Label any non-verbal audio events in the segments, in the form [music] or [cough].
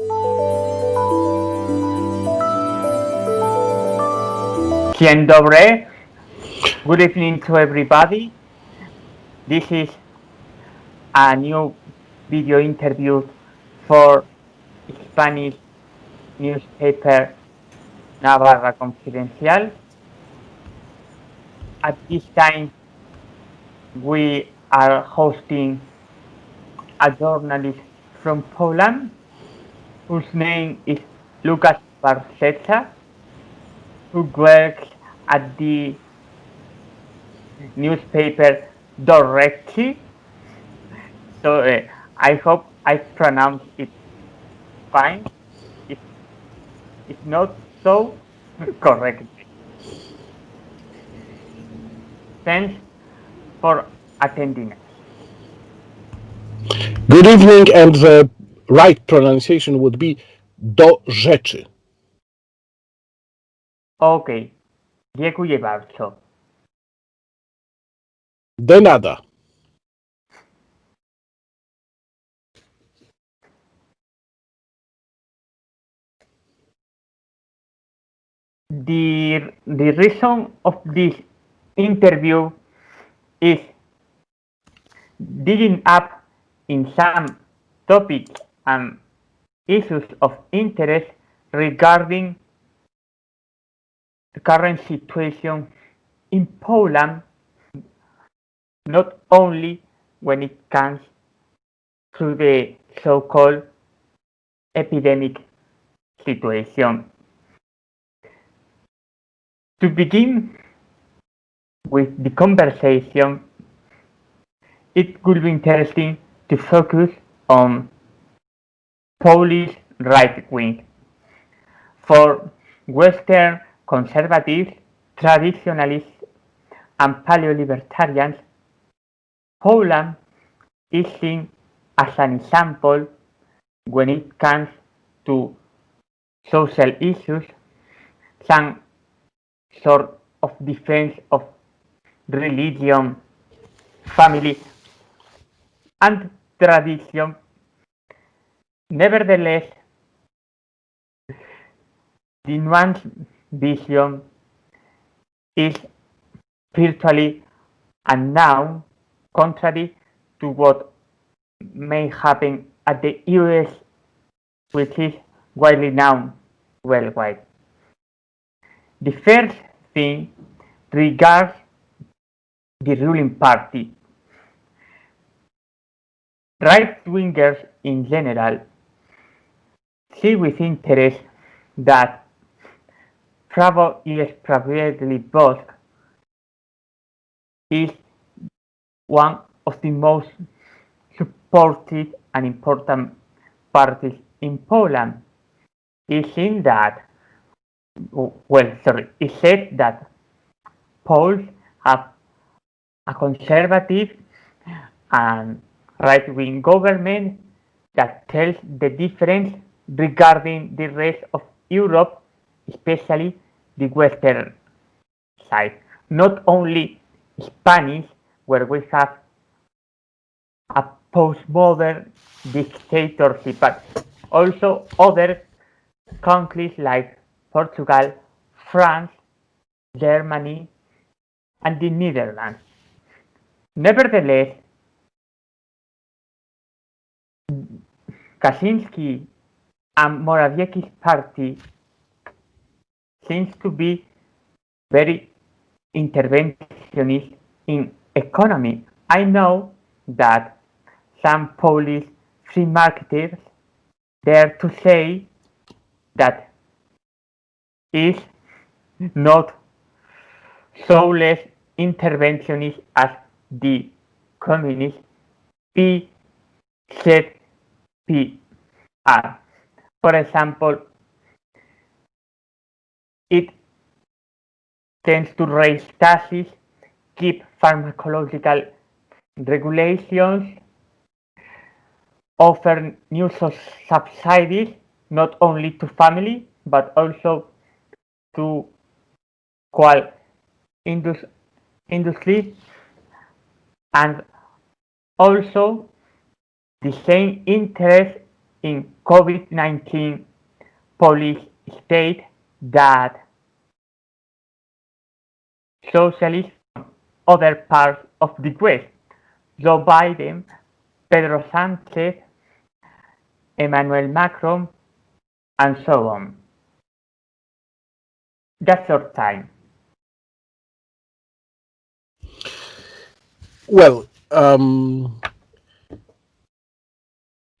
Dzień dobry. Good evening to everybody. This is a new video interview for Spanish newspaper Navarra Confidencial. At this time, we are hosting a journalist from Poland whose name is Lucas Warzecha, who works at the newspaper Directly. So uh, I hope I pronounced it fine. If, if not so, [laughs] correctly. Thanks for attending. Good evening, and the right pronunciation would be do rzeczy. Okej, dziękuję bardzo. De nada. The, the reason of this interview is digging up in some topics and issues of interest regarding the current situation in Poland, not only when it comes to the so-called epidemic situation. To begin with the conversation, it would be interesting to focus on Polish right wing. For Western conservatives, traditionalists, and paleo-libertarians, Poland is seen as an example when it comes to social issues, some sort of defense of religion, family, and tradition. Nevertheless, the nuanced vision is virtually unknown, contrary to what may happen at the US, which is widely known worldwide. The first thing regards the ruling party. Right-wingers in general see with interest that Prawo i Sprawiedliwość is one of the most supported and important parties in Poland. It's in that, well, sorry, it said that Poles have a conservative and right-wing government that tells the difference regarding the rest of Europe, especially the western side. Not only Spanish, where we have a postmodern dictatorship, but also other countries like Portugal, France, Germany, and the Netherlands. Nevertheless, Kaczynski and Morawieckis party seems to be very interventionist in economy. I know that some Polish free marketers dare to say that is not so less interventionist as the communist PZPR. For example, it tends to raise taxes, keep pharmacological regulations, offer new subsidies not only to family but also to qual indus industry and also the same interest in COVID-19 Polish state that socialists from other parts of the West, Joe Biden, Pedro Sanchez, Emmanuel Macron, and so on. That's your time. Well, um,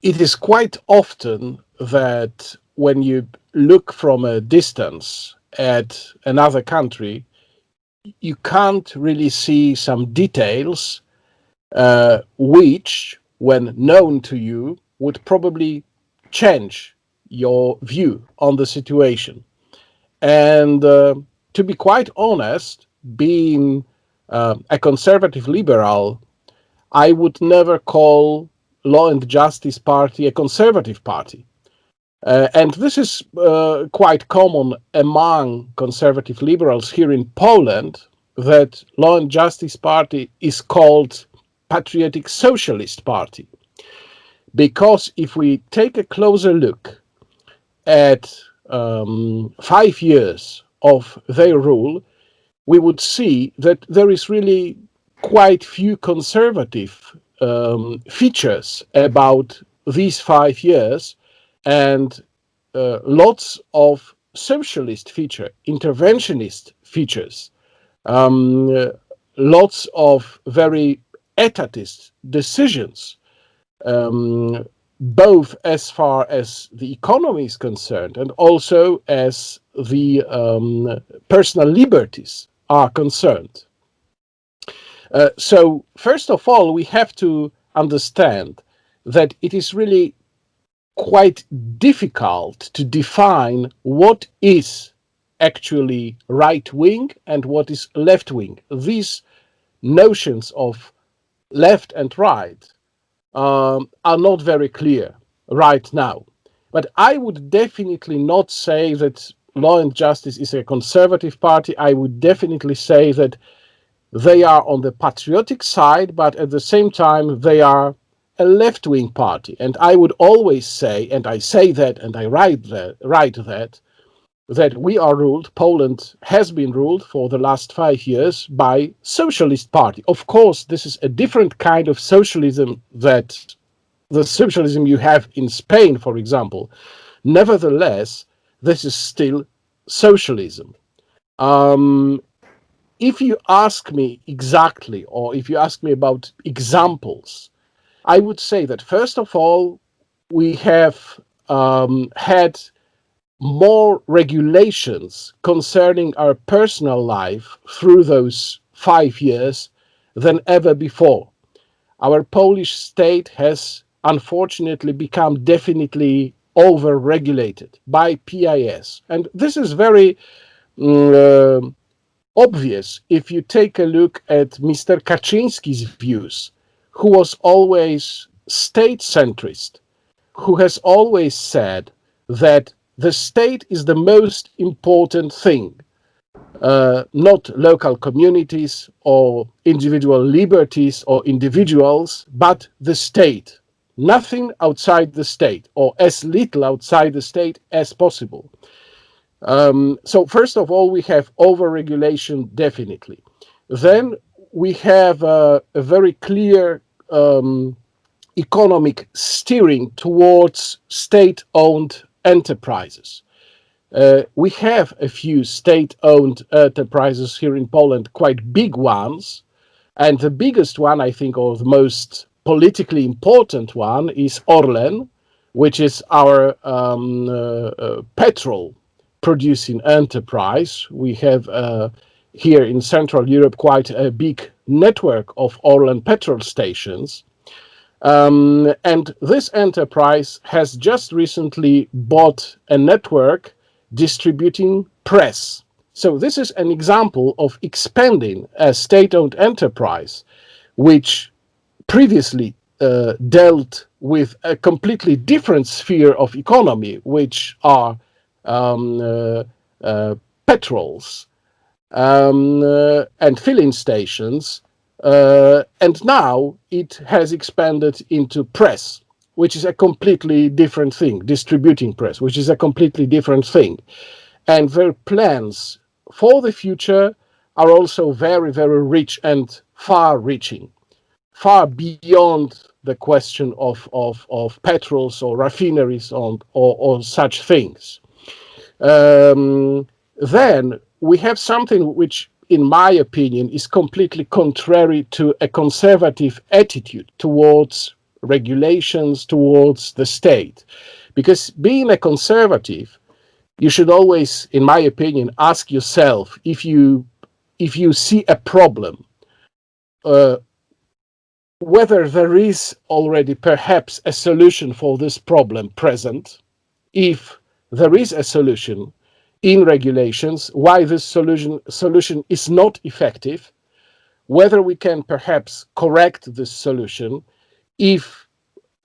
it is quite often that when you look from a distance at another country, you can't really see some details uh, which, when known to you, would probably change your view on the situation. And uh, to be quite honest, being uh, a conservative liberal, I would never call Law and Justice Party a conservative party. Uh, and this is uh, quite common among conservative liberals here in Poland, that Law and Justice Party is called Patriotic Socialist Party. Because if we take a closer look at um, five years of their rule, we would see that there is really quite few conservative um, features about these five years and uh, lots of socialist feature, interventionist features, um, uh, lots of very etatist decisions, um, both as far as the economy is concerned and also as the um, personal liberties are concerned. Uh, so first of all, we have to understand that it is really quite difficult to define what is actually right wing and what is left wing. These notions of left and right um, are not very clear right now. But I would definitely not say that Law and Justice is a conservative party. I would definitely say that they are on the patriotic side, but at the same time, they are a left-wing party. And I would always say, and I say that, and I write that, write that, that we are ruled, Poland has been ruled for the last five years by socialist party. Of course, this is a different kind of socialism that the socialism you have in Spain, for example. Nevertheless, this is still socialism. Um, if you ask me exactly, or if you ask me about examples, I would say that first of all, we have um, had more regulations concerning our personal life through those five years than ever before. Our Polish state has unfortunately become definitely over-regulated by PIS. And this is very uh, obvious if you take a look at Mr. Kaczynski's views, who was always state-centrist, who has always said that the state is the most important thing, uh, not local communities or individual liberties or individuals, but the state. Nothing outside the state, or as little outside the state as possible. Um, so first of all, we have overregulation, definitely. Then we have a very clear um, economic steering towards state-owned enterprises. Uh, we have a few state-owned enterprises here in Poland, quite big ones. And the biggest one, I think, or the most politically important one is Orlen, which is our um, uh, uh, petrol producing enterprise. We have uh, here in Central Europe quite a big network of oil and petrol stations. Um, and this enterprise has just recently bought a network distributing press. So this is an example of expanding a state-owned enterprise, which previously uh, dealt with a completely different sphere of economy, which are um, uh, uh, petrols um, uh, and filling stations, and now it has expanded into press, which is a completely different thing, distributing press, which is a completely different thing. And their plans for the future are also very, very rich and far reaching, far beyond the question of, of, of petrols or refineries or, or, or such things. Um, then we have something which, in my opinion, is completely contrary to a conservative attitude towards regulations, towards the state. Because being a conservative, you should always, in my opinion, ask yourself if you if you see a problem, uh, whether there is already perhaps a solution for this problem present, if there is a solution in regulations, why this solution, solution is not effective, whether we can perhaps correct this solution, if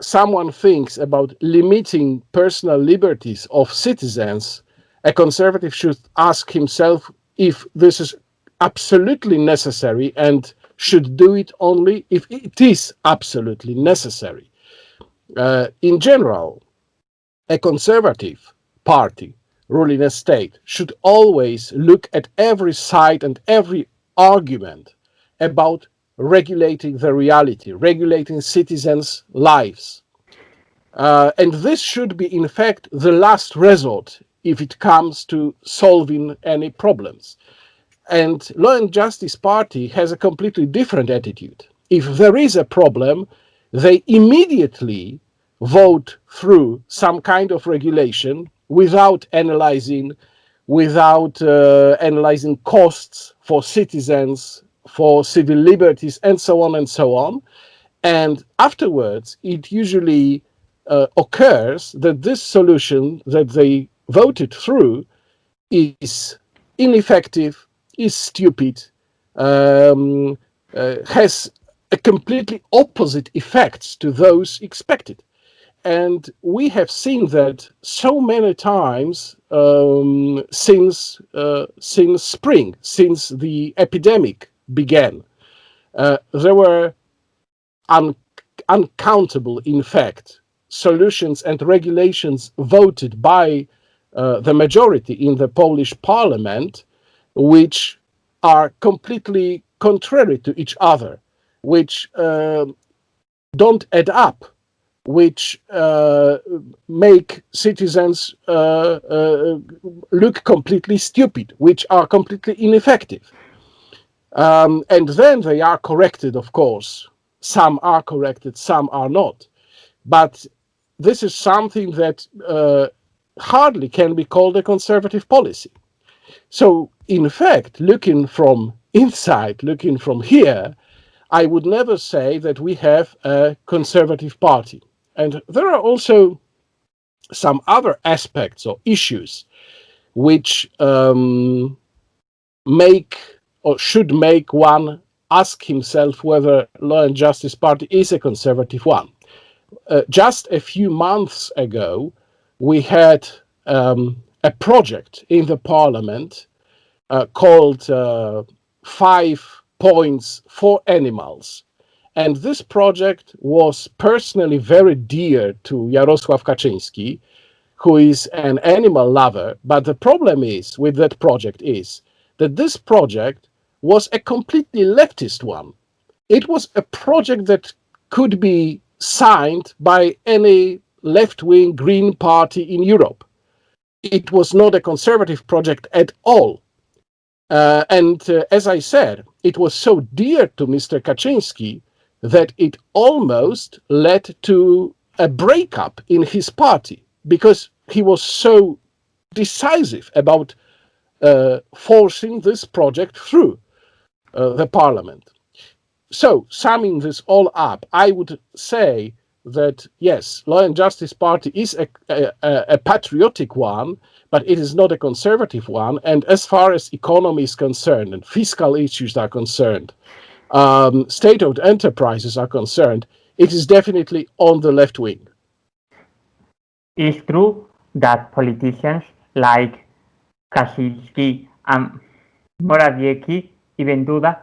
someone thinks about limiting personal liberties of citizens, a conservative should ask himself if this is absolutely necessary and should do it only if it is absolutely necessary. Uh, in general, a conservative party ruling a state should always look at every side and every argument about regulating the reality, regulating citizens' lives. Uh, and this should be, in fact, the last resort if it comes to solving any problems. And Law and Justice Party has a completely different attitude. If there is a problem, they immediately vote through some kind of regulation without analyzing, without uh, analyzing costs for citizens, for civil liberties, and so on and so on. And afterwards, it usually uh, occurs that this solution that they voted through is ineffective, is stupid, um, uh, has a completely opposite effects to those expected. And we have seen that so many times um, since, uh, since spring, since the epidemic began. Uh, there were un uncountable, in fact, solutions and regulations voted by uh, the majority in the Polish parliament which are completely contrary to each other, which uh, don't add up, which uh, make citizens uh, uh, look completely stupid, which are completely ineffective. Um, and then they are corrected, of course. Some are corrected, some are not. But this is something that uh, hardly can be called a conservative policy. So in fact, looking from inside, looking from here, I would never say that we have a conservative party. And there are also some other aspects or issues which um, make or should make one ask himself whether Law and Justice Party is a conservative one. Uh, just a few months ago, we had um, a project in the parliament uh, called uh, Five Points for Animals. And this project was personally very dear to Jarosław Kaczynski, who is an animal lover. But the problem is with that project is that this project was a completely leftist one. It was a project that could be signed by any left-wing Green party in Europe. It was not a conservative project at all. Uh, and uh, as I said, it was so dear to Mr. Kaczynski that it almost led to a breakup in his party because he was so decisive about uh, forcing this project through uh, the parliament. So, summing this all up, I would say that yes, Law and Justice Party is a, a, a, patriotic one, but it is not a conservative one. And as far as economy is concerned and fiscal issues are concerned, um, state-owned enterprises are concerned, it is definitely on the left wing. It's true that politicians like Kaczynski and Morawiecki, even Duda,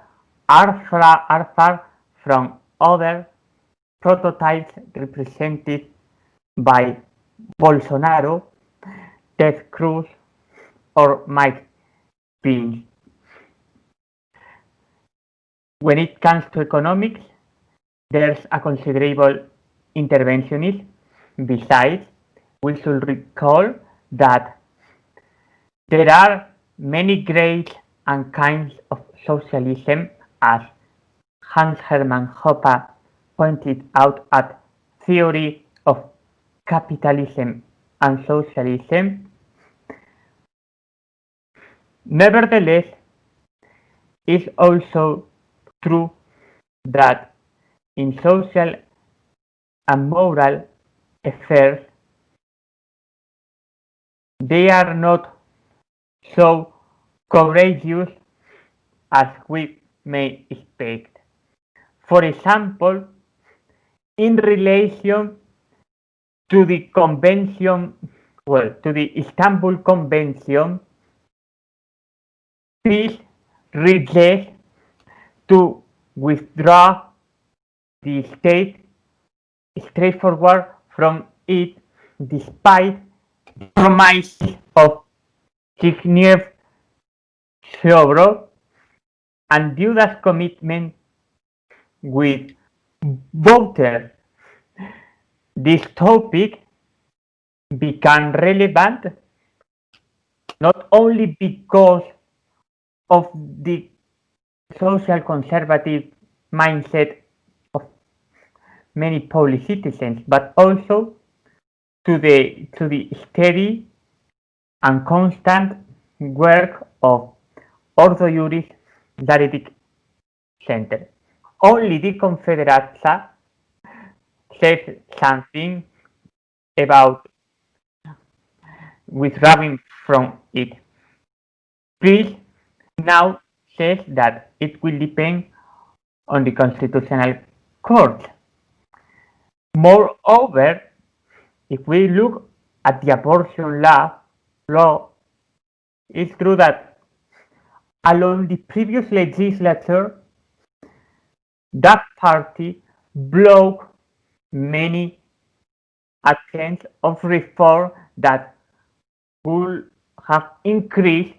are, far, are far from other prototypes represented by Bolsonaro, Ted Cruz, or Mike Pence. When it comes to economics, there's a considerable interventionism. Besides, we should recall that there are many grades and kinds of socialism as Hans Hermann Hoppe pointed out at Theory of Capitalism and Socialism. Nevertheless, it's also true that in social and moral affairs, they are not so courageous as we may expect. For example, in relation to the convention, well, to the Istanbul Convention, PIS rejects to withdraw the state straightforward from it despite the promises of Zbigniew Ziobro and Duda's commitment with voters. This topic became relevant not only because of the social conservative mindset of many Polish citizens, but also to the to the steady and constant work of Ordo Iuris Dialectic Center. Only the Confederata says something about withdrawing from it. Please now says that it will depend on the Constitutional Court. Moreover, if we look at the abortion law, law, it's true that along the previous legislature, that party blocked many attempts of reform that would have increased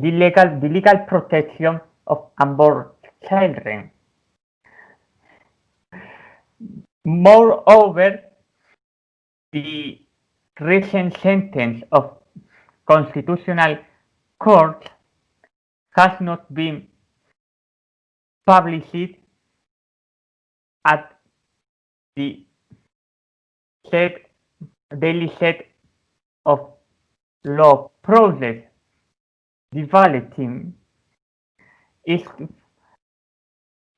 the legal, the legal protection of unborn children. Moreover, the recent sentence of Constitutional Court has not been published at the set, daily set of law process. The balloting is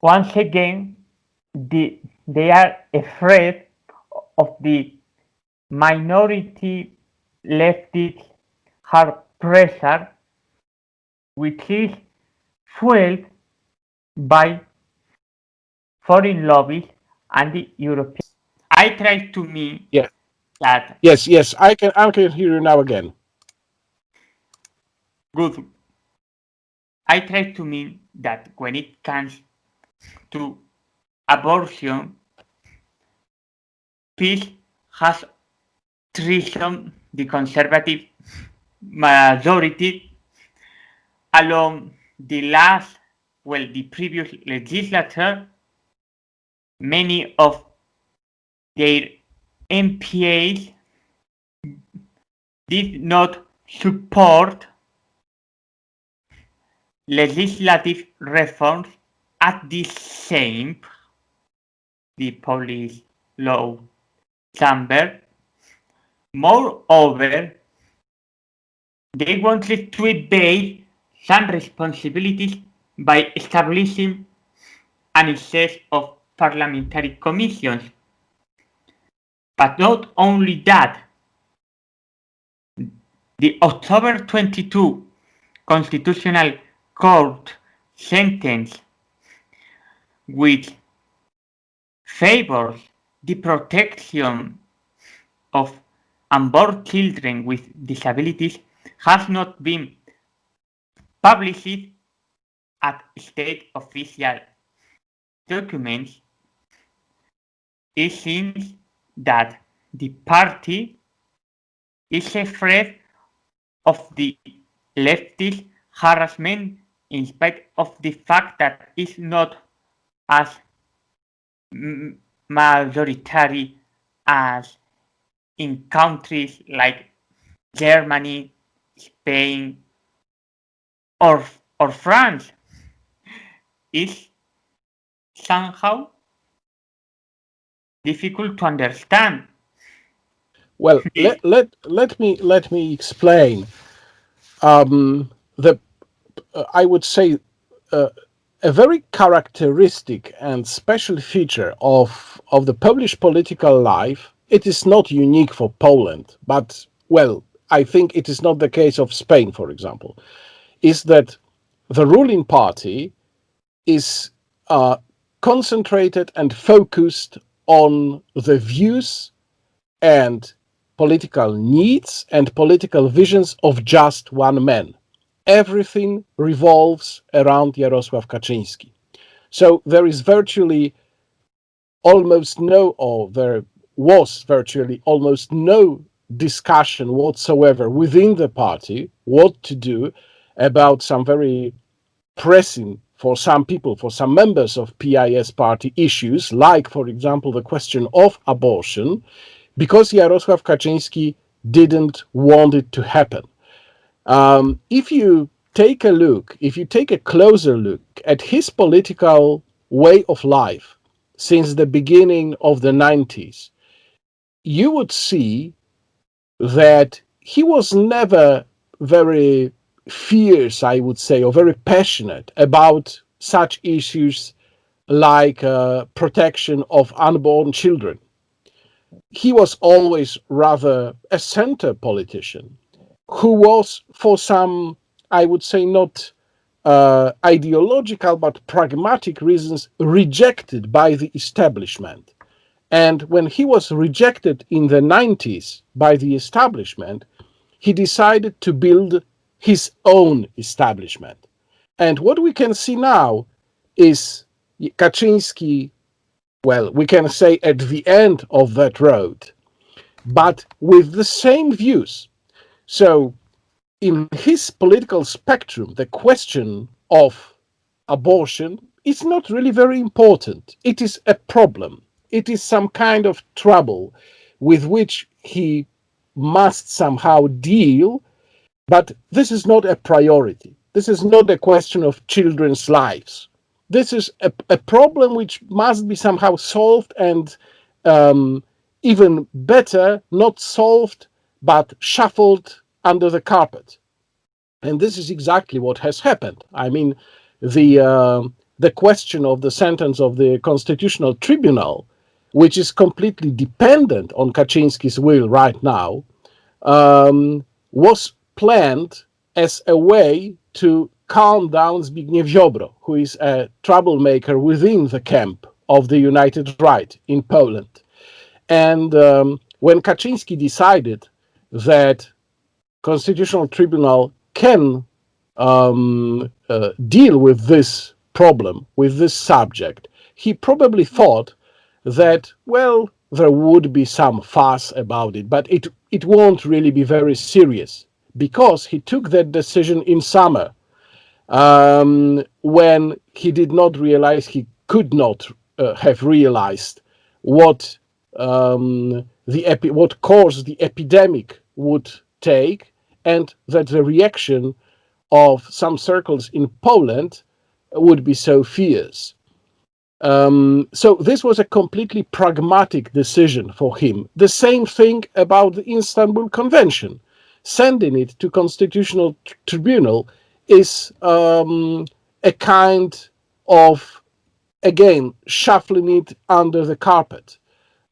once again the, they are afraid of the minority leftist hard pressure which is fueled by foreign lobbies and the European. I try to mean Yeah. that Yes, yes, I can I can hear you now again. Good. I try to mean that when it comes to abortion, PIS has treason the conservative majority along the last, well, the previous legislature, many of their MPAs did not support legislative reforms at the same the police law chamber. Moreover, they wanted to evade some responsibilities by establishing an excess of parliamentary commissions. But not only that, the October 22 Constitutional Court sentence, which favors the protection of unborn children with disabilities, has not been published at state official documents. It seems that the party is afraid of the leftist harassment in spite of the fact that it's not as majority as in countries like Germany, Spain, or, or France. It's somehow difficult to understand. Well, let, let, let me let me explain. Um, the I would say uh, a very characteristic and special feature of of the Polish political life. It is not unique for Poland, but well, I think it is not the case of Spain, for example, is that the ruling party is uh, concentrated and focused on the views and political needs and political visions of just one man. Everything revolves around Jarosław Kaczynski. So there is virtually almost no, or there was virtually almost no discussion whatsoever within the party what to do about some very pressing for some people, for some members of PIS party issues, like, for example, the question of abortion, because Jarosław Kaczynski didn't want it to happen. Um, if you take a look, if you take a closer look at his political way of life since the beginning of the 90s, you would see that he was never very fierce, I would say, or very passionate about such issues like uh, protection of unborn children. He was always rather a center politician who was for some, I would say, not uh, ideological but pragmatic reasons rejected by the establishment. And when he was rejected in the 90s by the establishment, he decided to build his own establishment. And what we can see now is Kaczynski, well, we can say at the end of that road, but with the same views. So in his political spectrum, the question of abortion is not really very important. It is a problem. It is some kind of trouble with which he must somehow deal but this is not a priority. This is not a question of children's lives. This is a, a problem which must be somehow solved and um, even better, not solved, but shuffled under the carpet. And this is exactly what has happened. I mean, the, uh, the question of the sentence of the Constitutional Tribunal, which is completely dependent on Kaczynski's will right now, um, was planned as a way to calm down Zbigniew Ziobro, who is a troublemaker within the camp of the United Right in Poland. And um, when Kaczynski decided that Constitutional Tribunal can um, uh, deal with this problem, with this subject, he probably thought that, well, there would be some fuss about it, but it, it won't really be very serious because he took that decision in summer um, when he did not realize he could not uh, have realized what um, the epi what course the epidemic would take and that the reaction of some circles in Poland would be so fierce. Um, so this was a completely pragmatic decision for him. The same thing about the Istanbul Convention sending it to constitutional tribunal is um, a kind of again shuffling it under the carpet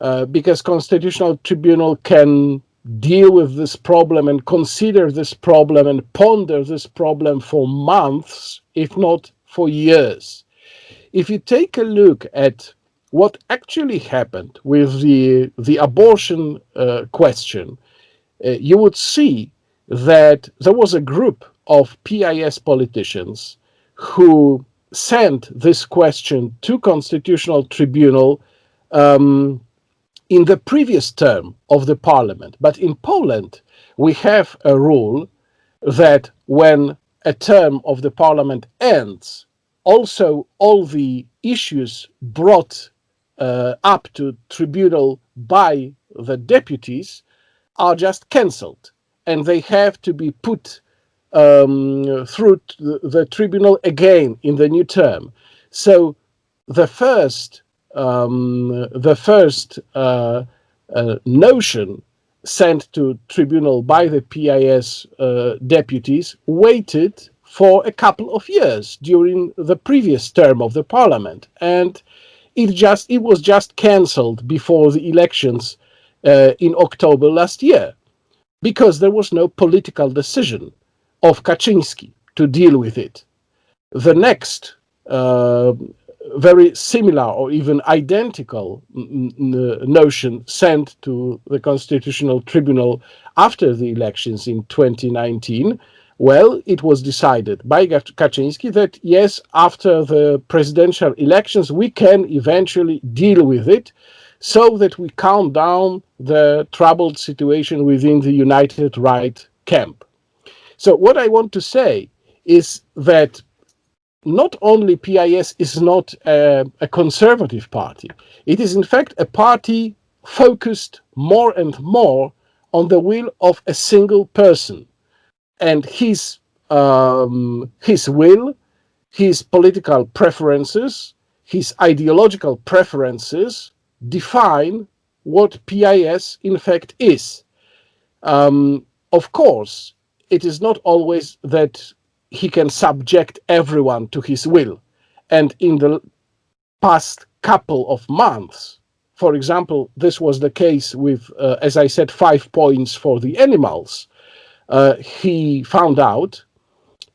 uh, because constitutional tribunal can deal with this problem and consider this problem and ponder this problem for months if not for years. If you take a look at what actually happened with the the abortion uh, question uh, you would see that there was a group of PIS politicians who sent this question to constitutional tribunal um, in the previous term of the parliament. But in Poland, we have a rule that when a term of the parliament ends, also all the issues brought uh, up to tribunal by the deputies are just cancelled and they have to be put um, through the, the, tribunal again in the new term. So the first um, the first uh, uh, notion sent to tribunal by the PIS uh, deputies waited for a couple of years during the previous term of the parliament and it just it was just cancelled before the elections uh, in October last year because there was no political decision of Kaczynski to deal with it. The next uh, very similar or even identical notion sent to the Constitutional Tribunal after the elections in 2019, well, it was decided by Kaczynski that yes, after the presidential elections, we can eventually deal with it so that we calm down the troubled situation within the United Right camp. So what I want to say is that not only PIS is not a, a, conservative party, it is in fact a party focused more and more on the will of a single person and his um, his will, his political preferences, his ideological preferences define what PIS in fact is. Um, of course, it is not always that he can subject everyone to his will. And in the past couple of months, for example, this was the case with, uh, as I said, five points for the animals. Uh, he found out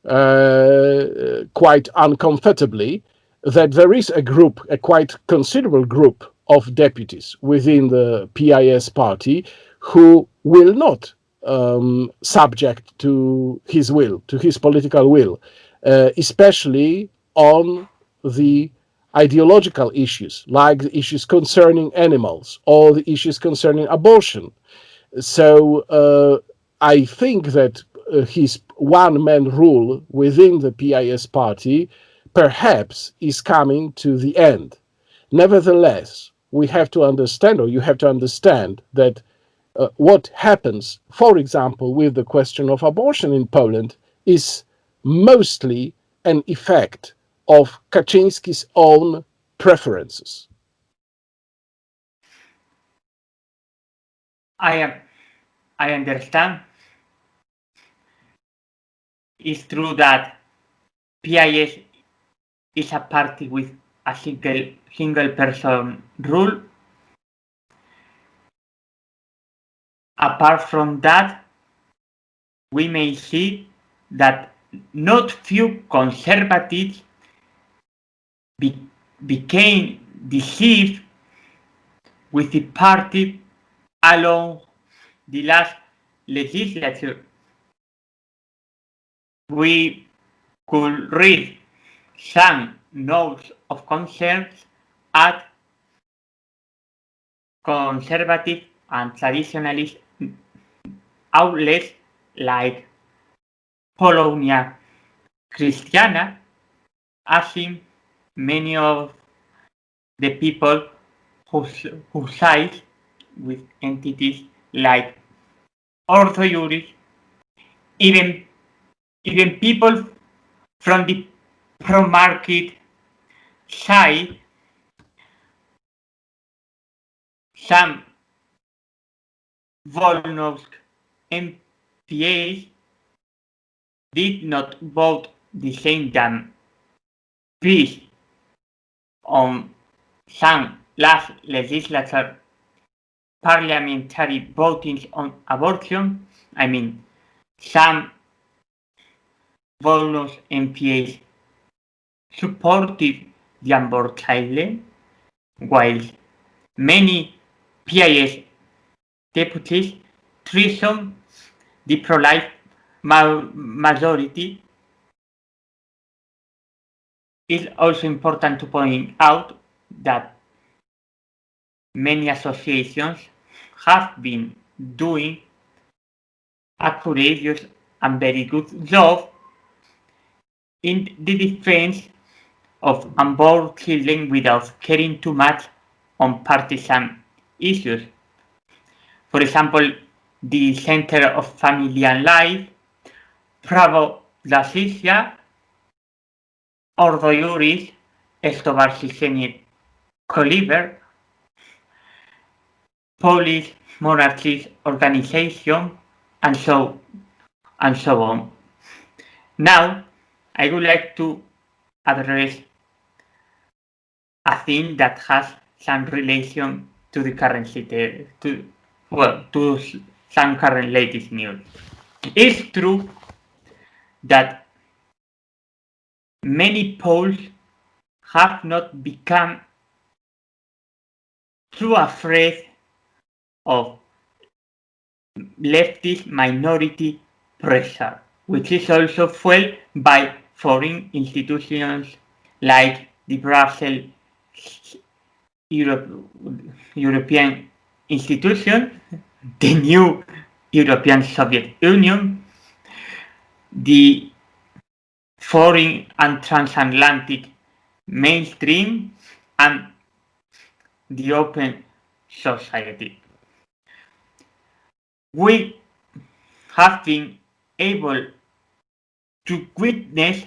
uh, quite uncomfortably that there is a group, a quite considerable group of deputies within the PIS party who will not um, subject to his will, to his political will, uh, especially on the ideological issues, like the issues concerning animals or the issues concerning abortion. So uh, I think that uh, his one-man rule within the PIS party perhaps is coming to the end. Nevertheless, we have to understand, or you have to understand, that uh, what happens, for example, with the question of abortion in Poland is mostly an effect of Kaczynski's own preferences. I am, I understand. It's true that PIS is a party with a single single person rule Apart from that, we may see that not few conservatives be, became deceived with the party along the last legislature. We could read some notes of concerns at conservative and traditionalist outlets like Polonia Christiana, asking many of the people who, who side with entities like Ordo Iuris, even, even people from the pro-market side, some Volnovsk MPAs did not vote the same time. Please, on some last legislature parliamentary votings on abortion, I mean, some Volnovsk MPAs supported the abortion, while many PIS deputies treason the pro-life ma majority. It's also important to point out that many associations have been doing a courageous and very good job in the defense of unborn children without caring too much on partisan issues. For example, the Center of Family and Life, Pravo La Justicia, Ordo Iuris, Estovar Siseni Coliver, Polish Monarchist Organization, and so and so on. Now, I would like to address a thing that has some relation to the current to well to some current latest news. It's true that many Poles have not become too afraid of leftist minority pressure, which is also fueled by foreign institutions like the Brussels Europe, European institution, the new European Soviet Union, the foreign and transatlantic mainstream, and the open society. We have been able to witness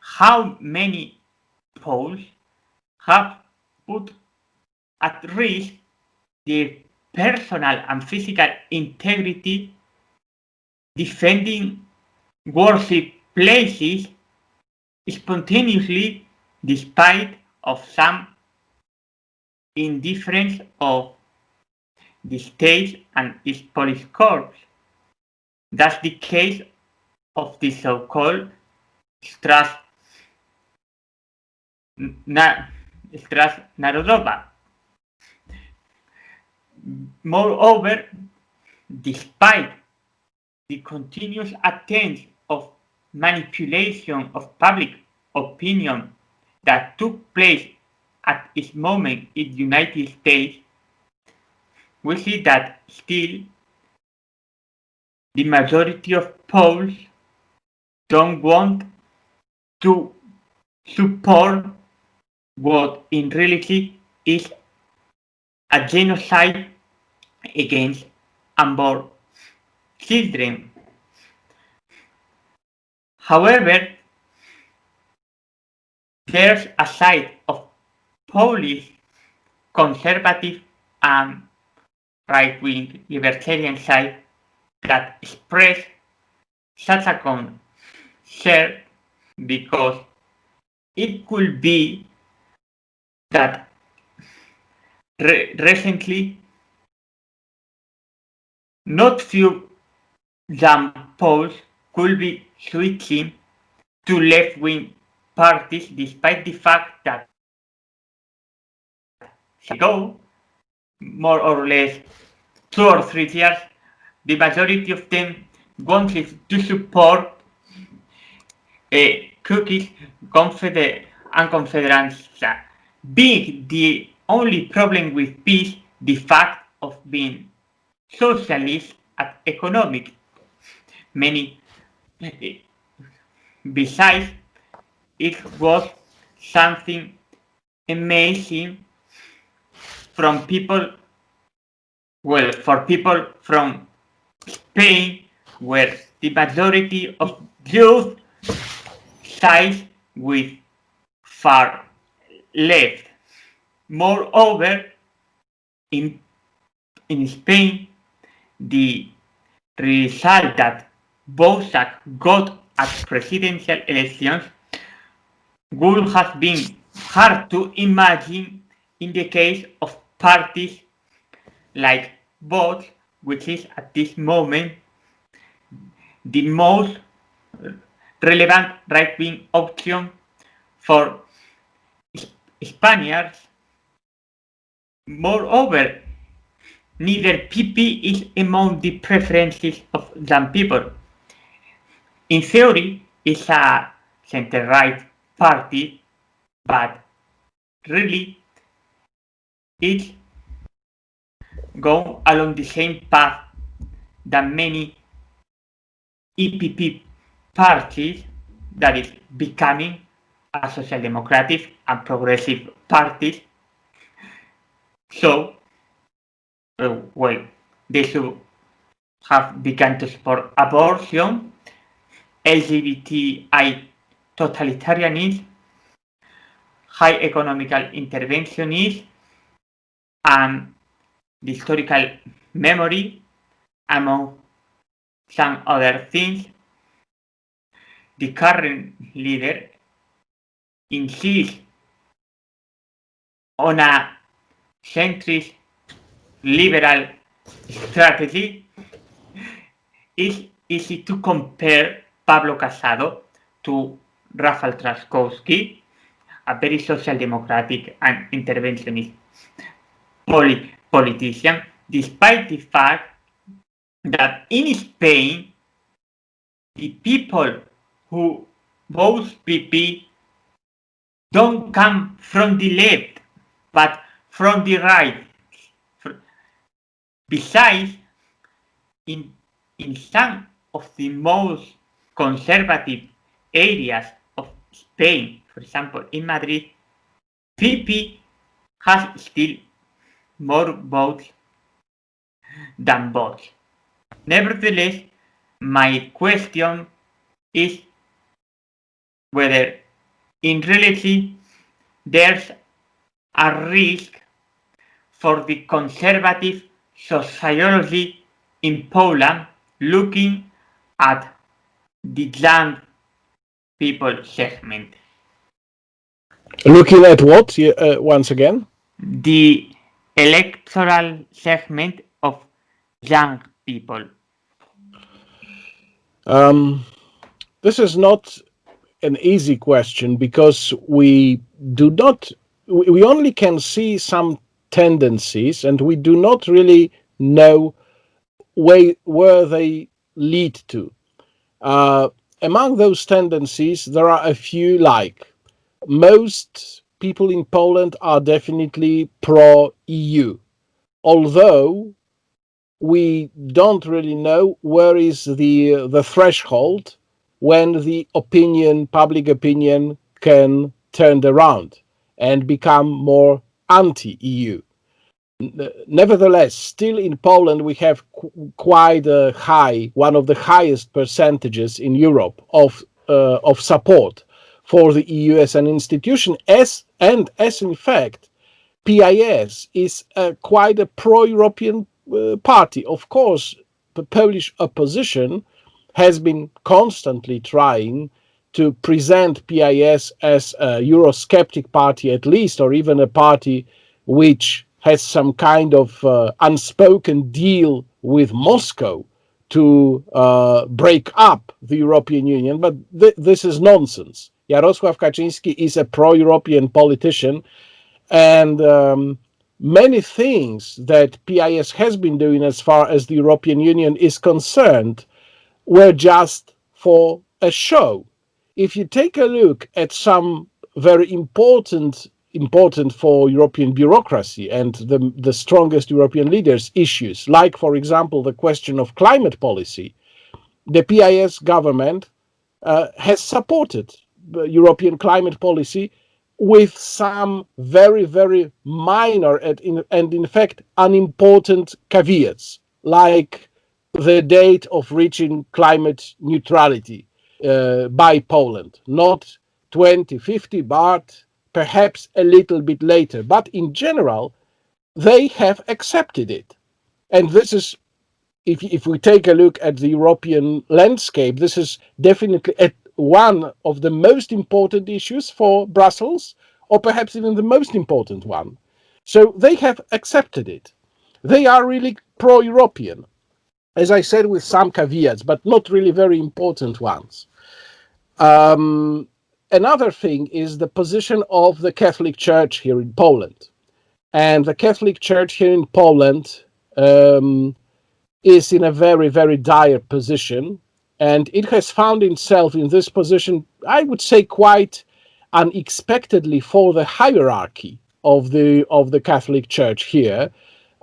how many Poles have put at risk their personal and physical integrity defending worship places spontaneously despite of some indifference of the state and its police corps. That's the case of the so-called Stras, na, Stras. Moreover, despite the continuous attempts of manipulation of public opinion that took place at its moment in the United States, we see that still the majority of Poles don't want to support what in reality is a genocide against unborn children. However, there's a side of Polish conservative and right-wing libertarian side that express such a concern because it could be that re recently not few young Poles could be switching to left-wing parties despite the fact that ago, more or less two or three years, the majority of them wanted to support uh, Kukiz confeder and Konfederacja, being the only problem with PIS the fact of being socialist and economic. Many, uh, besides, it was something amazing from people, well, for people from Spain, where the majority of youth sides with far left. Moreover, in, in Spain, the result that Bosak got at presidential elections would have been hard to imagine in the case of parties like Vox, which is at this moment the most relevant right-wing option for Spaniards. Moreover, neither PP is among the preferences of some people. In theory, it's a center-right party, but really it's go along the same path that many EPP parties that is becoming a social democratic and progressive parties. So, uh, well, they should have begun to support abortion, LGBTI totalitarianism, high economical interventionism, and the historical memory, among some other things. The current leader insists on a centrist liberal strategy. It's easy to compare Pablo Casado to Rafał Trzaskowski, a very social democratic and interventionist polit politician, despite the fact that in Spain, the people who vote PP don't come from the left, but from the right. Besides, in, in some of the most conservative areas of Spain, for example, in Madrid, PP has still more votes than Vox. Nevertheless, my question is whether in reality there's a risk for the conservative sociology in Poland looking at the young people segment. Looking at what, uh, once again? The electoral segment of young people. Um, this is not an easy question because we do not, we only can see some tendencies and we do not really know where, where they lead to. Uh, among those tendencies, there are a few like most people in Poland are definitely pro-EU, although we don't really know where is the the threshold when the opinion, public opinion, can turn around and become more anti-EU. Nevertheless, still in Poland, we have qu quite a high, one of the highest percentages in Europe of uh, of support for the EU as an institution, as and as in fact, PIS is a, quite a pro-European uh, party. Of course, the Polish opposition has been constantly trying to present PIS as a Eurosceptic party at least, or even a party which has some kind of uh, unspoken deal with Moscow to uh, break up the European Union, but th this is nonsense. Jarosław Kaczynski is a pro-European politician, and um, many things that PIS has been doing as far as the European Union is concerned were just for a show. If you take a look at some very important important for European bureaucracy and the, the strongest European leaders issues, like, for example, the question of climate policy, the PIS government uh, has supported European climate policy with some very, very minor and in, and in fact unimportant caveats, like the date of reaching climate neutrality uh, by Poland, not 2050, but perhaps a little bit later. But in general, they have accepted it. And this is, if, if we take a look at the European landscape, this is definitely one of the most important issues for Brussels, or perhaps even the most important one. So they have accepted it. They are really pro-European, as I said, with some caveats, but not really very important ones. Um, another thing is the position of the Catholic Church here in Poland. And the Catholic Church here in Poland um, is in a very, very dire position and it has found itself in this position, I would say, quite unexpectedly for the hierarchy of the of the Catholic Church here.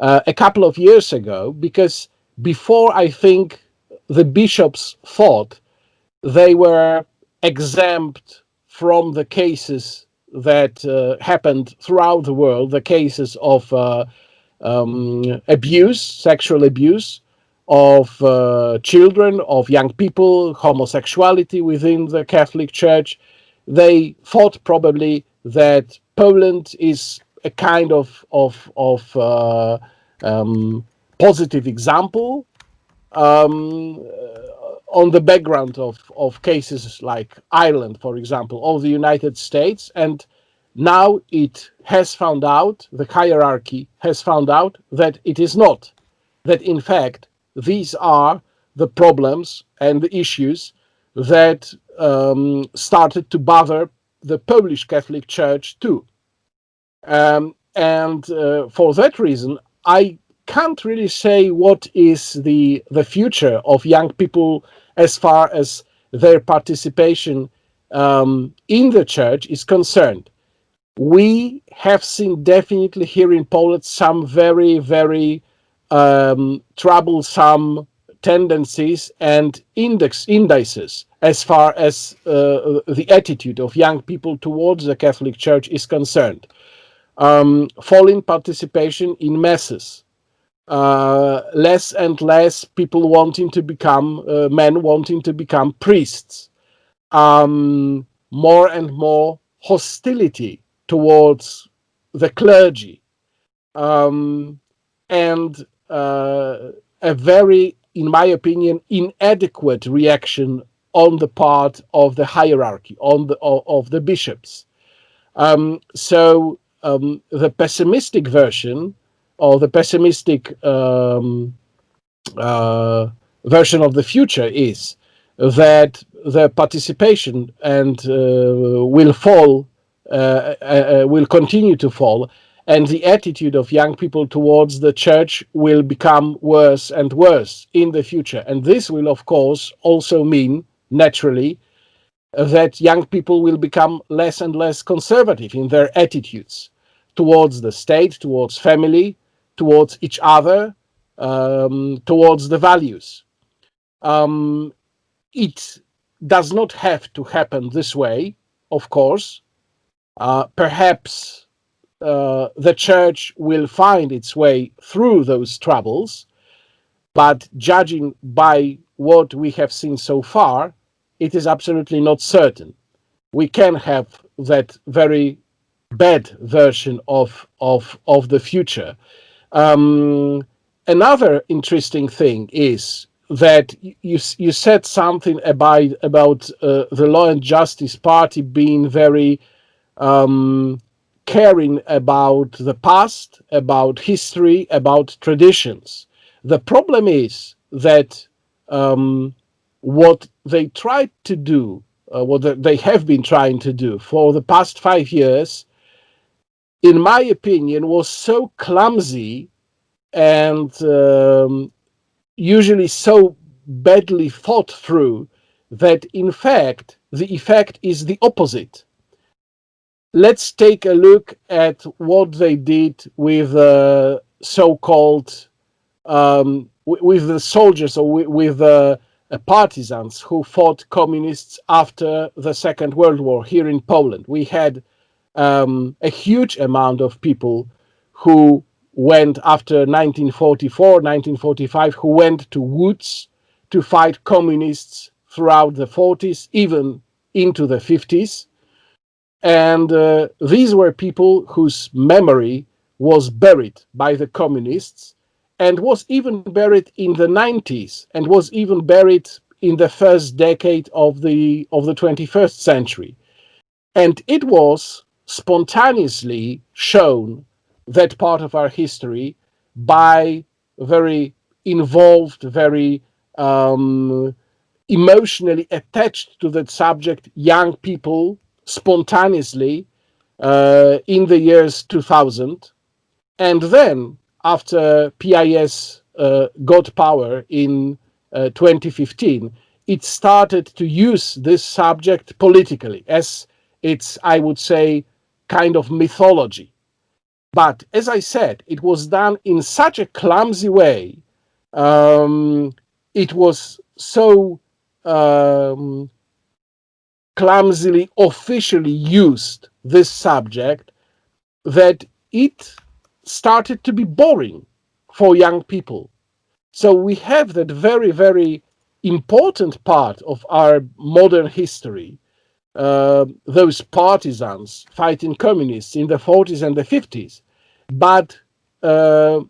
uh, a couple of years ago because before I think the bishops thought they were exempt from the cases that uh, happened throughout the world, the cases of uh, um, abuse, sexual abuse of uh, children, of young people, homosexuality within the Catholic Church. They thought probably that Poland is a kind of of of uh, um, positive example um, on the background of, of cases like Ireland, for example, or the United States. And now it has found out, the hierarchy has found out that it is not. That in fact, these are the problems and the issues that um, started to bother the Polish Catholic Church too. Um, and uh, for that reason, I can't really say what is the the future of young people as far as their participation um, in the church is concerned. We have seen definitely here in Poland some very, very um, troublesome tendencies and index indices as far as uh, the attitude of young people towards the Catholic Church is concerned. Um, falling participation in masses, uh, less and less people wanting to become uh, men wanting to become priests. Um, more and more hostility towards the clergy. Um, and uh, a very in my opinion inadequate reaction on the part of the hierarchy on the of, of the bishops. Um, so um, the pessimistic version or the pessimistic um, uh, version of the future is that the participation and uh, will fall, uh, uh, will continue to fall, and the attitude of young people towards the church will become worse and worse in the future. And this will, of course, also mean, naturally, that young people will become less and less conservative in their attitudes towards the state, towards family, towards each other, um, towards the values. Um, it does not have to happen this way, of course. Uh, perhaps uh, the church will find its way through those troubles, but judging by what we have seen so far, it is absolutely not certain. We can have that very bad version of of of the future um, another interesting thing is that you you said something about about uh, the Law and Justice Party being very um, caring about the past, about history, about traditions. The problem is that um, what they tried to do, uh, what they have been trying to do for the past five years, in my opinion, was so clumsy and um, usually so badly thought through that in fact the effect is the opposite. Let's take a look at what they did with uh, so-called um, with the soldiers or with, with uh, partisans who fought communists after the Second World War here in Poland. We had um, a huge amount of people who went after 1944, 1945, who went to woods to fight communists throughout the 40s, even into the 50s. And uh, these were people whose memory was buried by the communists and was even buried in the 90s and was even buried in the first decade of the of the 21st century and it was spontaneously shown that part of our history by very involved, very um, emotionally attached to that subject young people spontaneously uh, in the years 2000. And then after PIS uh, got power in uh, 2015, it started to use this subject politically as it's, I would say, kind of mythology. But as I said, it was done in such a clumsy way. Um, it was so um, clumsily officially used this subject that it started to be boring for young people. So we have that very, very important part of our modern history, uh, those partisans fighting communists in the 40s and the 50s, but uh,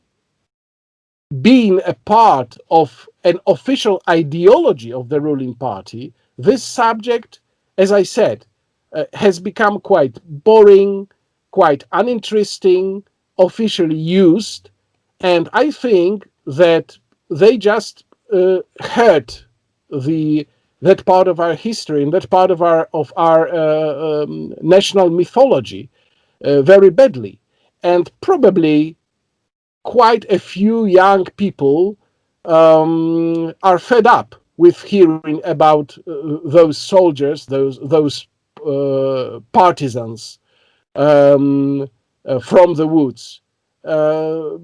being a part of an official ideology of the ruling party, this subject, as I said, uh, has become quite boring, quite uninteresting, officially used, and I think that they just uh, hurt the that part of our history and that part of our of our uh, um, national mythology uh, very badly, and probably quite a few young people um, are fed up with hearing about uh, those soldiers, those those uh, partisans um, uh, from the woods, uh,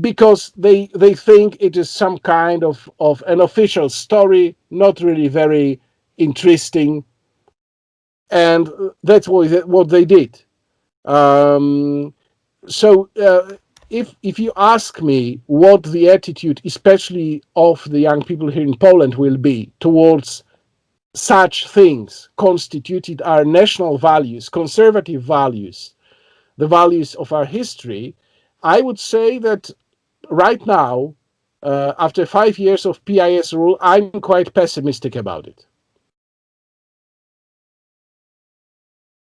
because they they think it is some kind of of an official story, not really very interesting, and that's what what they did. Um, so uh, if if you ask me what the attitude, especially of the young people here in Poland, will be towards such things constituted our national values, conservative values, the values of our history, I would say that right now, uh, after five years of PIS rule, I'm quite pessimistic about it.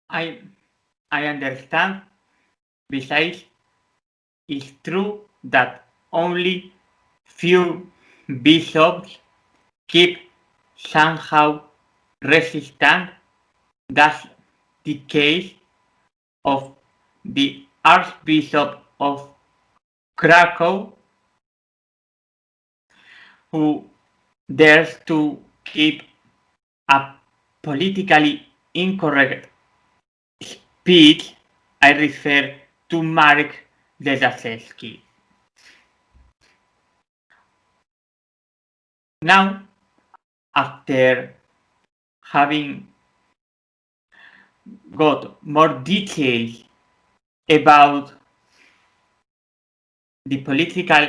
I I understand. Besides, it's true that only few bishops keep somehow resistant. That's the case of the Archbishop of Krakow, who dares to keep a politically incorrect speech. I refer to Mark Jędraszewski. Now, after having got more details about the political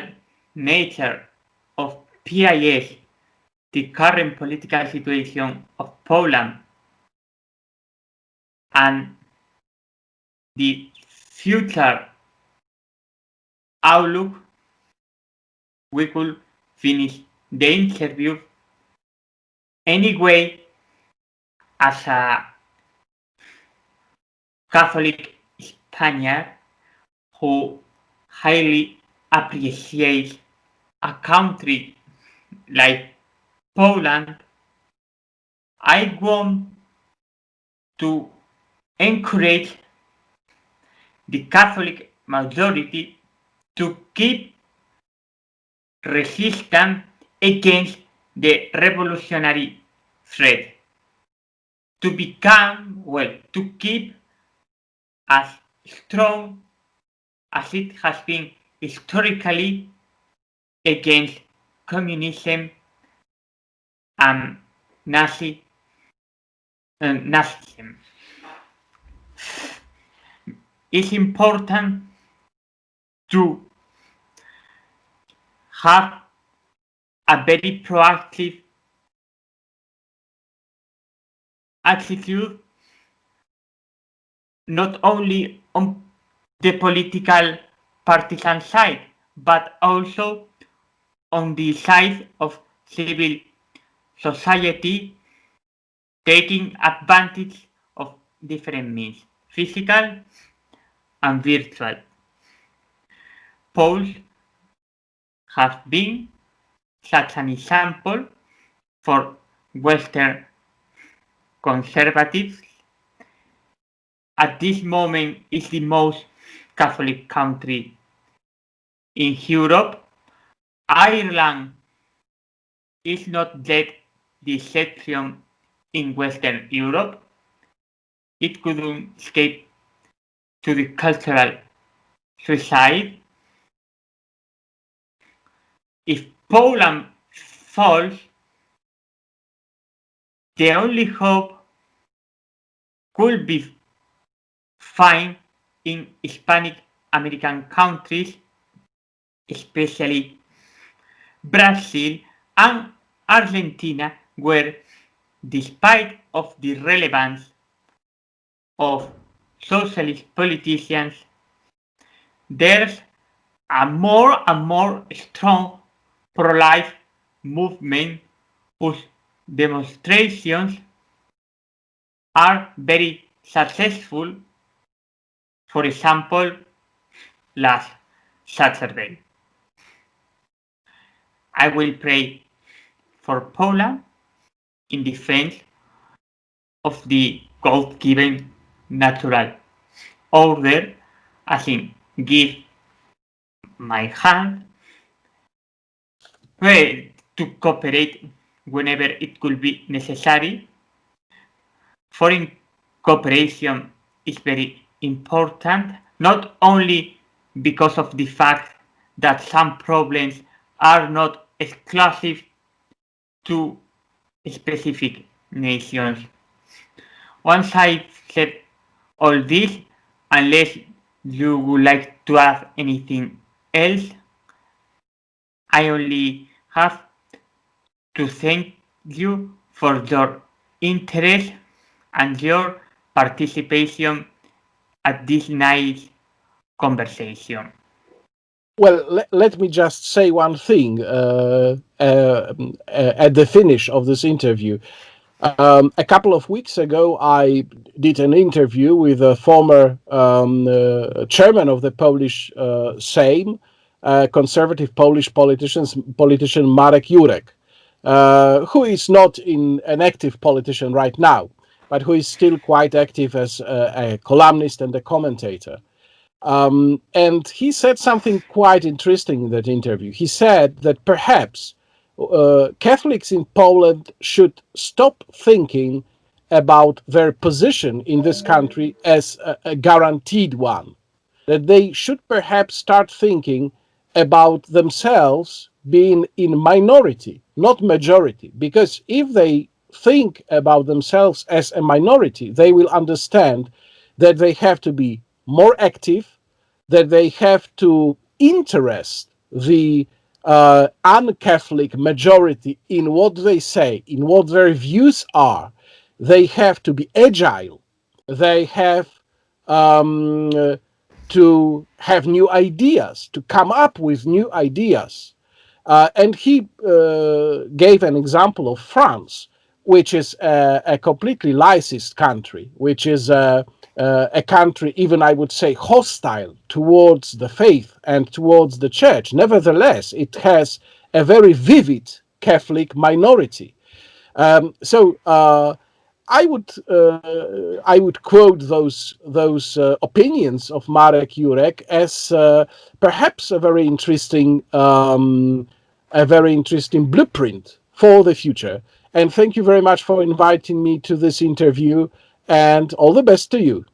nature of PIS, the current political situation of Poland, and the future outlook, we could finish the interview anyway as a Catholic Spaniard who highly appreciates a country like Poland, I want to encourage the Catholic majority to keep resistant against the revolutionary threat, to become, well, to keep as strong as it has been historically against communism and Nazi uh, Nazism. It's important to have a very proactive attitude not only on the political partisan side, but also on the side of civil society taking advantage of different means, physical and virtual. Poles have been such an example for Western conservatives. At this moment is the most Catholic country in Europe. Ireland is not yet the exception in Western Europe. It couldn't escape to the cultural suicide. If Poland falls, the only hope could be found in Hispanic American countries, especially Brazil and Argentina, where despite of the relevance of socialist politicians, there's a more and more strong pro-life movement whose demonstrations are very successful. For example, last Saturday. I will pray for Poland in defense of the God-given natural order, as in give my hand well, to cooperate whenever it could be necessary. Foreign cooperation is very important, not only because of the fact that some problems are not exclusive to specific nations. Once I said all this, unless you would like to add anything else, I only have to thank you for your interest and your participation at this nice conversation. Well, le let me just say one thing uh, uh, uh, at the finish of this interview. Um, a couple of weeks ago, I did an interview with a former um, uh, chairman of the Polish uh, Sejm, uh, conservative Polish politicians, politician Marek Jurek, who is not in an active politician right now, but who is still quite active as a, a columnist and a commentator. Um, and he said something quite interesting in that interview. He said that perhaps uh, Catholics in Poland should stop thinking about their position in this country as a, a guaranteed one. That they should perhaps start thinking about themselves being in minority, not majority. Because if they think about themselves as a minority, they will understand that they have to be more active, that they have to interest the uh, un-Catholic majority in what they say, in what their views are. They have to be agile. They have um, to have new ideas, to come up with new ideas. Uh, and he uh, gave an example of France, which is a, a completely licensed country, which is a, a, country, even I would say, hostile towards the faith and towards the church. Nevertheless, it has a very vivid Catholic minority. Um, so uh, I would uh, I would quote those those uh, opinions of Marek Jurek as uh, perhaps a very interesting um, a very interesting blueprint for the future. And thank you very much for inviting me to this interview and all the best to you.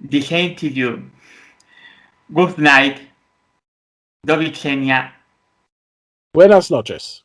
The same to you. Good night. Do widzenia. Buenas noches.